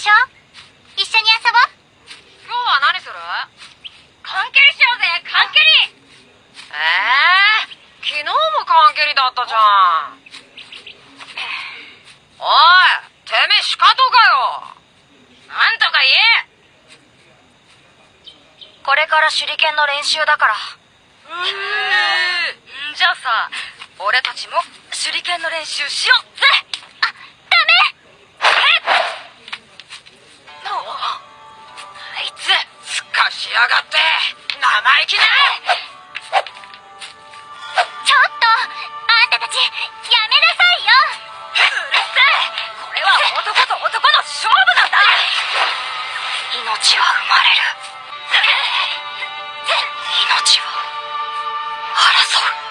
しょ？一緒に遊ぼう。今日は何する？缶蹴りしようぜ缶蹴りえー、昨日も缶蹴りだったじゃん。おいてめえかよ。なんとか言え。これから手裏剣の練習だから。じゃあさ俺たちも手裏剣の練習しよう。ぜ。しやがって生意気だちょっとあんたたちやめなさいよ。うるせえ。これは男と男の勝負なんだ。命は生まれる。命は争う。